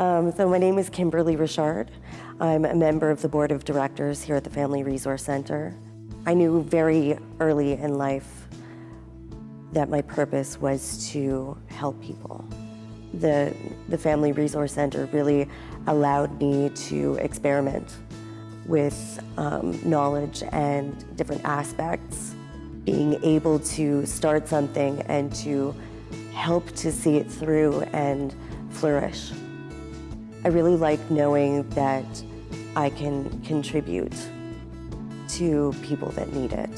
Um, so my name is Kimberly Richard. I'm a member of the board of directors here at the Family Resource Center. I knew very early in life that my purpose was to help people. The, the Family Resource Center really allowed me to experiment with um, knowledge and different aspects. Being able to start something and to help to see it through and flourish. I really like knowing that I can contribute to people that need it.